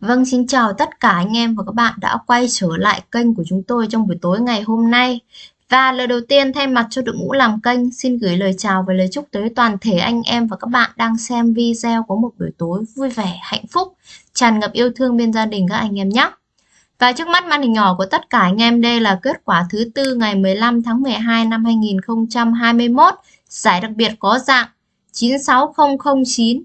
Vâng, xin chào tất cả anh em và các bạn đã quay trở lại kênh của chúng tôi trong buổi tối ngày hôm nay. Và lời đầu tiên thay mặt cho đội ngũ làm kênh xin gửi lời chào và lời chúc tới toàn thể anh em và các bạn đang xem video có một buổi tối vui vẻ, hạnh phúc, tràn ngập yêu thương bên gia đình các anh em nhé. Và trước mắt màn hình nhỏ của tất cả anh em đây là kết quả thứ tư ngày 15 tháng 12 năm 2021. Giải đặc biệt có dạng 96009,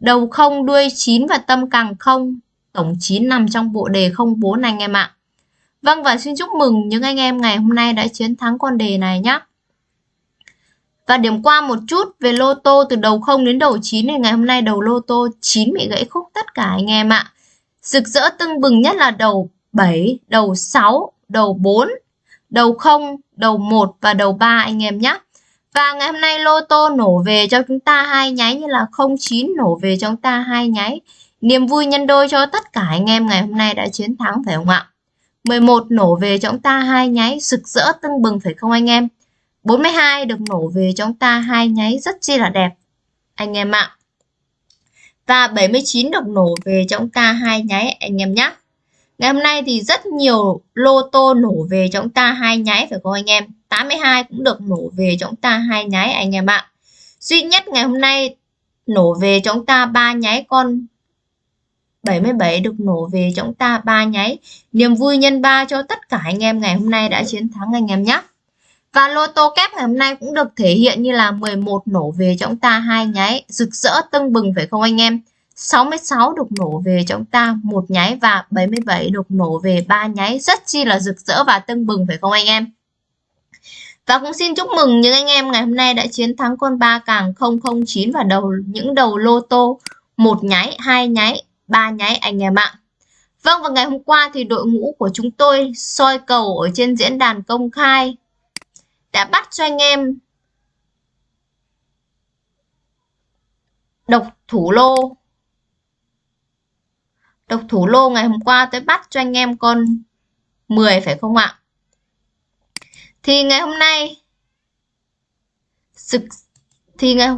đầu không đuôi 9 và tâm càng không tổng 9 nằm trong bộ đề 04 anh em ạ. Vâng và xin chúc mừng những anh em ngày hôm nay đã chiến thắng con đề này nhé. Và điểm qua một chút về lô tô từ đầu 0 đến đầu 9 thì ngày hôm nay đầu lô tô 9 bị gãy khúc tất cả anh em ạ. Rực rỡ tưng bừng nhất là đầu 7, đầu 6, đầu 4, đầu 0, đầu 1 và đầu 3 anh em nhé. Và ngày hôm nay lô tô nổ về cho chúng ta hai nháy như là 09 nổ về cho chúng ta hai nháy. Niềm vui nhân đôi cho tất cả anh em ngày hôm nay đã chiến thắng, phải không ạ? 11 nổ về cho chúng ta hai nháy, rực rỡ tưng bừng, phải không anh em? 42 được nổ về cho chúng ta hai nháy, rất chi là đẹp, anh em ạ. Và 79 được nổ về cho chúng ta hai nháy, anh em nhé. Ngày hôm nay thì rất nhiều lô tô nổ về cho chúng ta hai nháy phải không anh em? 82 cũng được nổ về cho chúng ta hai nháy anh em ạ. Duy nhất ngày hôm nay nổ về cho chúng ta ba nháy con 77 được nổ về cho chúng ta ba nháy. Niềm vui nhân 3 cho tất cả anh em ngày hôm nay đã chiến thắng anh em nhé. Và lô tô kép ngày hôm nay cũng được thể hiện như là 11 nổ về cho chúng ta hai nháy, rực rỡ tưng bừng phải không anh em? 66 được nổ về cho chúng ta một nháy và 77 được nổ về ba nháy, rất chi là rực rỡ và tưng bừng phải không anh em? Và cũng xin chúc mừng những anh em ngày hôm nay đã chiến thắng con ba càng 009 và đầu những đầu lô tô một nháy, hai nháy, ba nháy anh em ạ. Vâng và ngày hôm qua thì đội ngũ của chúng tôi soi cầu ở trên diễn đàn công khai đã bắt cho anh em độc thủ lô. Độc thủ lô ngày hôm qua tôi bắt cho anh em con 10 phải không ạ? Thì ngày hôm nay sực thì ngày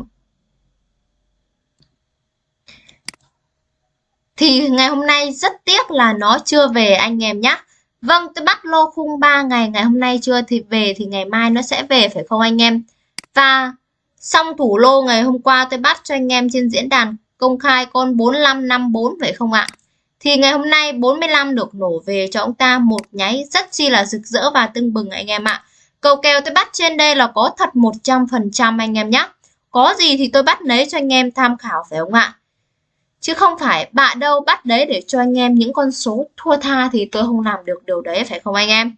Thì ngày hôm nay rất tiếc là nó chưa về anh em nhé. Vâng, tôi bắt lô khung 3 ngày, ngày hôm nay chưa thì về thì ngày mai nó sẽ về phải không anh em? Và xong thủ lô ngày hôm qua tôi bắt cho anh em trên diễn đàn công khai con 4554 phải không ạ? Thì ngày hôm nay 45 được nổ về cho ông ta một nháy rất chi là rực rỡ và tưng bừng anh em ạ. Cầu kèo tôi bắt trên đây là có thật 100% anh em nhé. Có gì thì tôi bắt lấy cho anh em tham khảo phải không ạ? Chứ không phải bạ đâu bắt đấy để cho anh em những con số thua tha thì tôi không làm được điều đấy phải không anh em?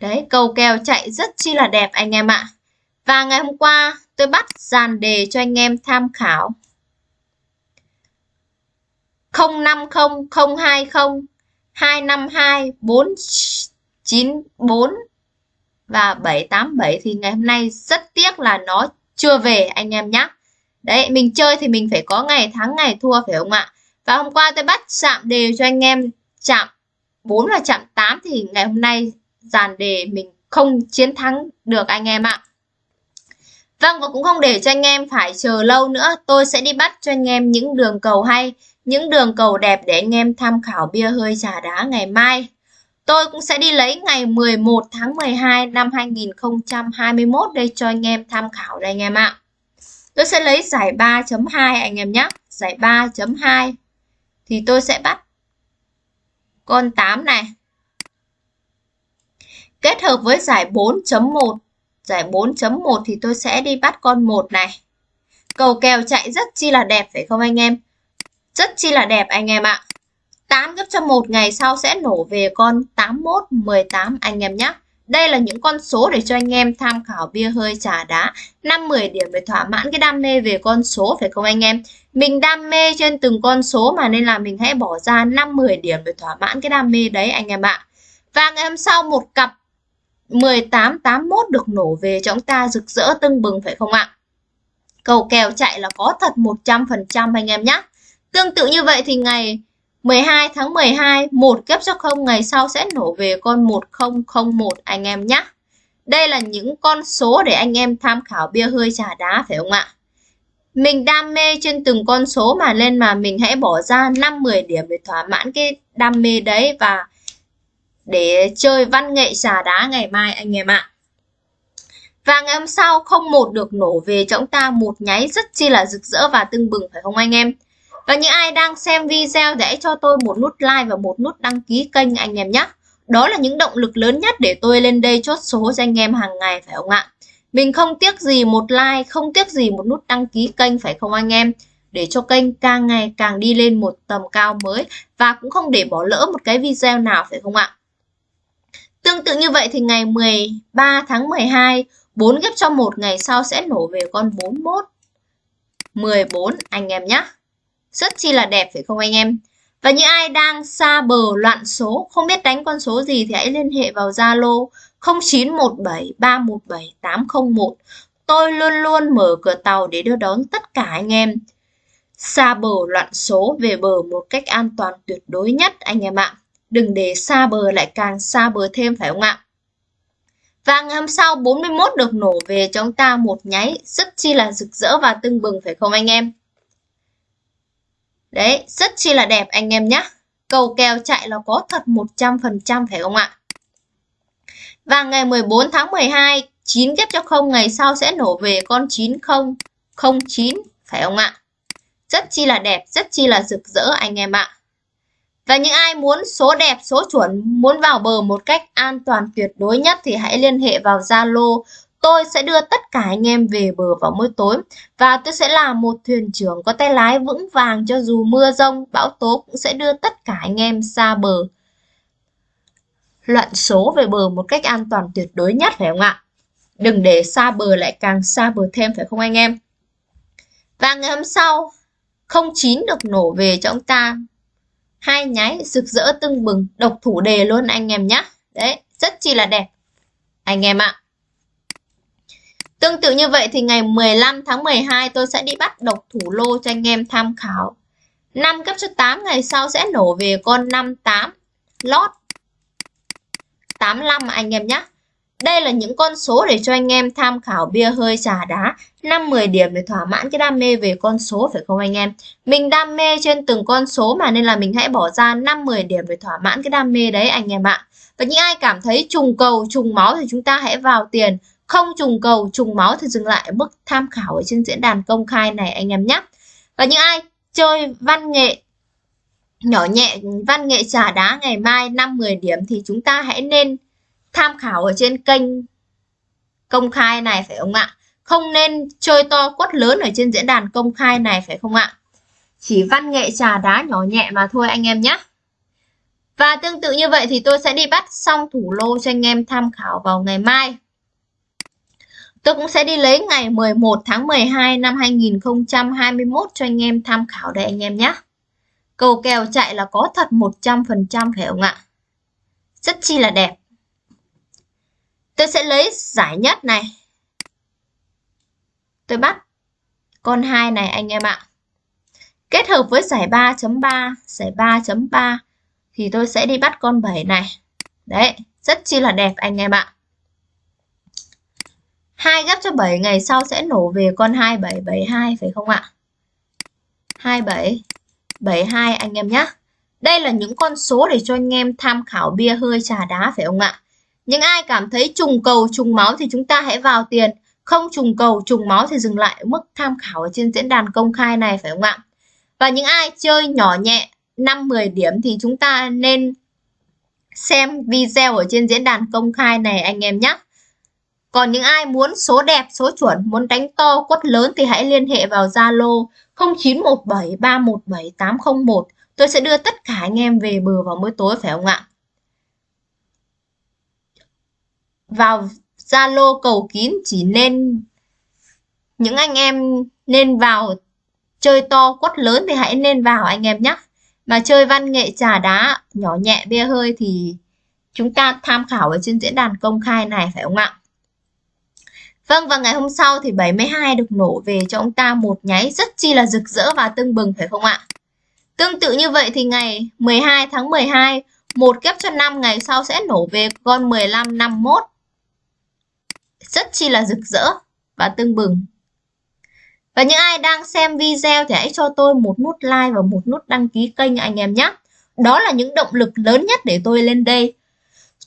Đấy, cầu kèo chạy rất chi là đẹp anh em ạ. Và ngày hôm qua tôi bắt dàn đề cho anh em tham khảo. 050 020 252 494 và 787 thì ngày hôm nay rất tiếc là nó chưa về anh em nhé. Đấy, mình chơi thì mình phải có ngày thắng ngày thua phải không ạ? Và hôm qua tôi bắt chạm đề cho anh em chạm 4 và chạm 8 thì ngày hôm nay dàn đề mình không chiến thắng được anh em ạ. Vâng và cũng không để cho anh em phải chờ lâu nữa, tôi sẽ đi bắt cho anh em những đường cầu hay, những đường cầu đẹp để anh em tham khảo bia hơi trà đá ngày mai. Tôi cũng sẽ đi lấy ngày 11 tháng 12 năm 2021 đây cho anh em tham khảo đây anh em ạ. Tôi sẽ lấy giải 3.2 anh em nhé. Giải 3.2 thì tôi sẽ bắt con 8 này. Kết hợp với giải 4.1. Giải 4.1 thì tôi sẽ đi bắt con 1 này. Cầu kèo chạy rất chi là đẹp phải không anh em? Rất chi là đẹp anh em ạ. 8 gấp cho 1 ngày sau sẽ nổ về con 81, 18 anh em nhé. Đây là những con số để cho anh em tham khảo bia hơi trà đá 5-10 điểm để thỏa mãn cái đam mê về con số phải không anh em Mình đam mê trên từng con số mà nên là mình hãy bỏ ra 5-10 điểm để thỏa mãn cái đam mê đấy anh em ạ Và ngày hôm sau một cặp 1881 được nổ về cho chúng ta rực rỡ tưng bừng phải không ạ Cầu kèo chạy là có thật 100% anh em nhé Tương tự như vậy thì ngày 12 tháng 12, một kép cho không ngày sau sẽ nổ về con 1001 anh em nhé. Đây là những con số để anh em tham khảo bia hơi trà đá phải không ạ? mình đam mê trên từng con số mà lên mà mình hãy bỏ ra 5 10 điểm để thỏa mãn cái đam mê đấy và để chơi văn nghệ xà đá ngày mai anh em ạ. Và ngày hôm sau không một được nổ về cho chúng ta một nháy rất chi là rực rỡ và tưng bừng phải không anh em? Và những ai đang xem video hãy cho tôi một nút like và một nút đăng ký kênh anh em nhé. Đó là những động lực lớn nhất để tôi lên đây chốt số cho anh em hàng ngày phải không ạ? Mình không tiếc gì một like, không tiếc gì một nút đăng ký kênh phải không anh em? Để cho kênh càng ngày càng đi lên một tầm cao mới và cũng không để bỏ lỡ một cái video nào phải không ạ? Tương tự như vậy thì ngày 13 tháng 12, 4 ghép cho một ngày sau sẽ nổ về con 41. 14 anh em nhé. Rất chi là đẹp phải không anh em? Và những ai đang xa bờ loạn số, không biết đánh con số gì thì hãy liên hệ vào Zalo 0917317801, Tôi luôn luôn mở cửa tàu để đưa đón tất cả anh em xa bờ loạn số về bờ một cách an toàn tuyệt đối nhất anh em ạ. Đừng để xa bờ lại càng xa bờ thêm phải không ạ? Và ngày hôm sau 41 được nổ về cho chúng ta một nháy rất chi là rực rỡ và tưng bừng phải không anh em? Đấy, rất chi là đẹp anh em nhé. Cầu kèo chạy là có thật 100% phải không ạ? Và ngày 14 tháng 12, 9 ghép cho không ngày sau sẽ nổ về con 9009 phải không ạ? Rất chi là đẹp, rất chi là rực rỡ anh em ạ. Và những ai muốn số đẹp, số chuẩn, muốn vào bờ một cách an toàn tuyệt đối nhất thì hãy liên hệ vào Zalo. Tôi sẽ đưa tất cả anh em về bờ vào mỗi tối và tôi sẽ là một thuyền trưởng có tay lái vững vàng cho dù mưa rông, bão tố cũng sẽ đưa tất cả anh em xa bờ. Loạn số về bờ một cách an toàn tuyệt đối nhất phải không ạ? Đừng để xa bờ lại càng xa bờ thêm phải không anh em? Và ngày hôm sau, 09 được nổ về cho ông ta hai nháy rực rỡ tưng bừng, độc thủ đề luôn anh em nhé đấy, rất chi là đẹp. Anh em ạ. Tương tự như vậy thì ngày 15 tháng 12 tôi sẽ đi bắt độc thủ lô cho anh em tham khảo. 5 cấp số 8 ngày sau sẽ nổ về con 58 lót 85 anh em nhé đây là những con số để cho anh em tham khảo bia hơi trà đá 5-10 điểm để thỏa mãn cái đam mê về con số phải không anh em? Mình đam mê trên từng con số mà nên là mình hãy bỏ ra 5-10 điểm để thỏa mãn cái đam mê đấy anh em ạ. Và những ai cảm thấy trùng cầu, trùng máu thì chúng ta hãy vào tiền. Không trùng cầu, trùng máu thì dừng lại mức tham khảo ở trên diễn đàn công khai này anh em nhé. Và những ai chơi văn nghệ nhỏ nhẹ văn nghệ trà đá ngày mai 5-10 điểm thì chúng ta hãy nên tham khảo ở trên kênh công khai này phải không ạ? Không nên chơi to quất lớn ở trên diễn đàn công khai này phải không ạ? Chỉ văn nghệ trà đá nhỏ nhẹ mà thôi anh em nhé. Và tương tự như vậy thì tôi sẽ đi bắt xong thủ lô cho anh em tham khảo vào ngày mai. Tôi cũng sẽ đi lấy ngày 11 tháng 12 năm 2021 cho anh em tham khảo đây anh em nhé. Cầu kèo chạy là có thật 100% phải không ạ? Rất chi là đẹp. Tôi sẽ lấy giải nhất này. Tôi bắt con 2 này anh em ạ. Kết hợp với giải 3.3, giải 3.3 thì tôi sẽ đi bắt con 7 này. Đấy, rất chi là đẹp anh em ạ. 2 gấp cho 7 ngày sau sẽ nổ về con 2772 phải không ạ? 27 72 anh em nhé. Đây là những con số để cho anh em tham khảo bia hơi trà đá phải không ạ? Những ai cảm thấy trùng cầu trùng máu thì chúng ta hãy vào tiền. Không trùng cầu trùng máu thì dừng lại mức tham khảo ở trên diễn đàn công khai này phải không ạ? Và những ai chơi nhỏ nhẹ 5-10 điểm thì chúng ta nên xem video ở trên diễn đàn công khai này anh em nhé. Còn những ai muốn số đẹp, số chuẩn, muốn đánh to, quất lớn thì hãy liên hệ vào Zalo 0917317801, Tôi sẽ đưa tất cả anh em về bờ vào mỗi tối phải không ạ? Vào Zalo cầu kín, chỉ nên, những anh em nên vào chơi to quất lớn thì hãy nên vào anh em nhé. Mà chơi văn nghệ trà đá nhỏ nhẹ bia hơi thì chúng ta tham khảo ở trên diễn đàn công khai này, phải không ạ? Vâng và ngày hôm sau thì 72 được nổ về cho ông ta một nháy rất chi là rực rỡ và tưng bừng, phải không ạ? Tương tự như vậy thì ngày 12 tháng 12 một kép cho năm ngày sau sẽ nổ về con 15 51 rất chi là rực rỡ và tưng bừng. Và những ai đang xem video thì hãy cho tôi một nút like và một nút đăng ký kênh anh em nhé. Đó là những động lực lớn nhất để tôi lên đây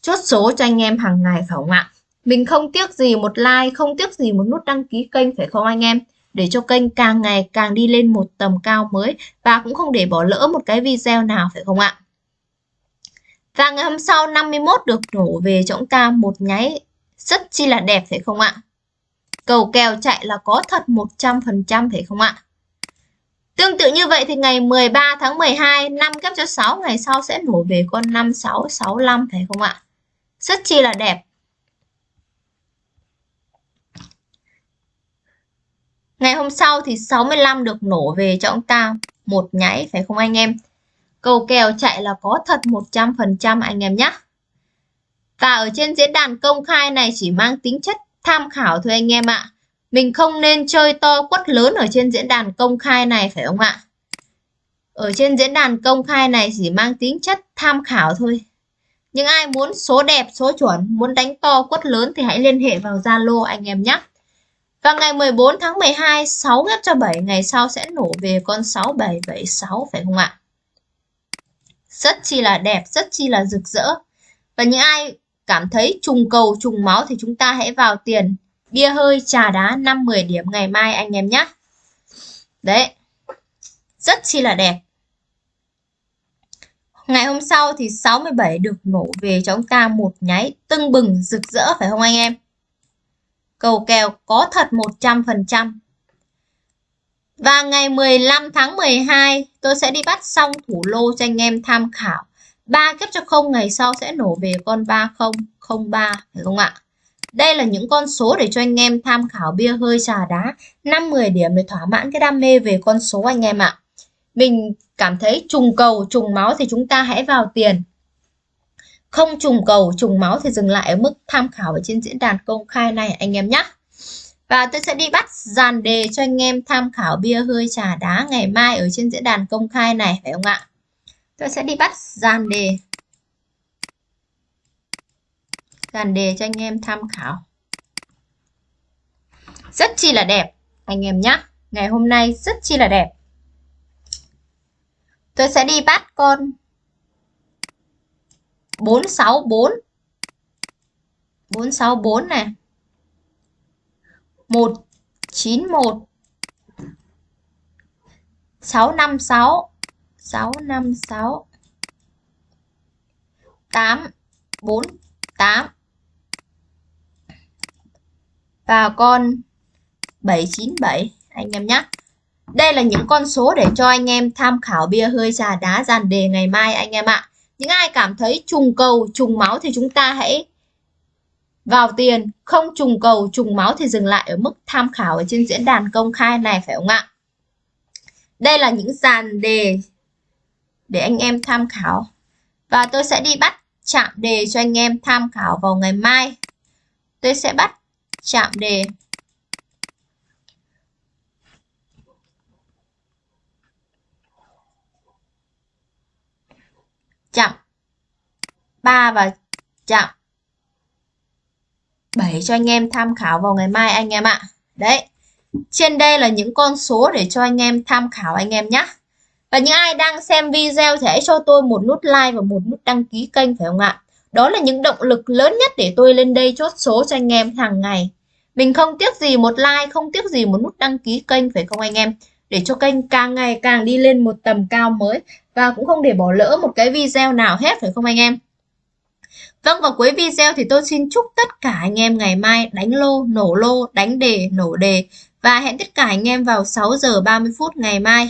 chốt số cho anh em hàng ngày phải không ạ? Mình không tiếc gì một like, không tiếc gì một nút đăng ký kênh phải không anh em? Để cho kênh càng ngày càng đi lên một tầm cao mới và cũng không để bỏ lỡ một cái video nào phải không ạ? Và ngày hôm sau 51 được nổ về cho chúng ta một nháy rất chi là đẹp phải không ạ? Cầu kèo chạy là có thật 100% phải không ạ? Tương tự như vậy thì ngày 13 tháng 12 5 kép cho 6 ngày sau sẽ nổ về con 5665 phải không ạ? Rất chi là đẹp. Ngày hôm sau thì 65 được nổ về cho ông ta một nháy phải không anh em? Cầu kèo chạy là có thật 100% anh em nhé. Và ở trên diễn đàn công khai này chỉ mang tính chất tham khảo thôi anh em ạ. Mình không nên chơi to quất lớn ở trên diễn đàn công khai này phải không ạ? Ở trên diễn đàn công khai này chỉ mang tính chất tham khảo thôi. Nhưng ai muốn số đẹp, số chuẩn, muốn đánh to quất lớn thì hãy liên hệ vào Zalo anh em nhé. Và ngày 14 tháng 12, 6 ghép cho 7, ngày sau sẽ nổ về con 6776 phải không ạ? Rất chi là đẹp, rất chi là rực rỡ. Và những ai cảm thấy trùng cầu, trùng máu thì chúng ta hãy vào tiền bia hơi, trà đá 5-10 điểm ngày mai anh em nhé. Đấy, rất chi là đẹp. Ngày hôm sau thì 67 được nổ về cho chúng ta một nháy tưng bừng rực rỡ phải không anh em? Cầu kèo có thật 100%. Và ngày 15 tháng 12 tôi sẽ đi bắt xong thủ lô cho anh em tham khảo. 3 kép cho không ngày sau sẽ nổ về con 3003 phải không ạ? Đây là những con số để cho anh em tham khảo bia hơi trà đá 5-10 điểm để thỏa mãn cái đam mê về con số anh em ạ. Mình cảm thấy trùng cầu, trùng máu thì chúng ta hãy vào tiền. Không trùng cầu, trùng máu thì dừng lại ở mức tham khảo ở trên diễn đàn công khai này anh em nhé. Và tôi sẽ đi bắt dàn đề cho anh em tham khảo bia hơi trà đá ngày mai ở trên diễn đàn công khai này phải không ạ? Tôi sẽ đi bắt dàn đề. Dàn đề cho anh em tham khảo. Rất chi là đẹp, anh em nhé. Ngày hôm nay rất chi là đẹp. Tôi sẽ đi bắt con 464 464 này 191 656 6 5 6 8 4 8 và con 797 anh em nhé. Đây là những con số để cho anh em tham khảo bia hơi trà đá dàn đề ngày mai anh em ạ. Những ai cảm thấy trùng cầu, trùng máu thì chúng ta hãy vào tiền, không trùng cầu, trùng máu thì dừng lại ở mức tham khảo ở trên diễn đàn công khai này phải không ạ? Đây là những dàn đề để anh em tham khảo. Và tôi sẽ đi bắt chạm đề cho anh em tham khảo vào ngày mai. Tôi sẽ bắt chạm đề chạm 3 và chạm 7 cho anh em tham khảo vào ngày mai anh em ạ. Đấy. Trên đây là những con số để cho anh em tham khảo anh em nhé. Và những ai đang xem video thì hãy cho tôi một nút like và một nút đăng ký kênh phải không ạ? Đó là những động lực lớn nhất để tôi lên đây chốt số cho anh em hàng ngày. Mình không tiếc gì một like, không tiếc gì một nút đăng ký kênh phải không anh em? Để cho kênh càng ngày càng đi lên một tầm cao mới và cũng không để bỏ lỡ một cái video nào hết phải không anh em? Vâng và cuối video thì tôi xin chúc tất cả anh em ngày mai đánh lô, nổ lô, đánh đề, nổ đề và hẹn tất cả anh em vào 6 giờ 30 phút ngày mai.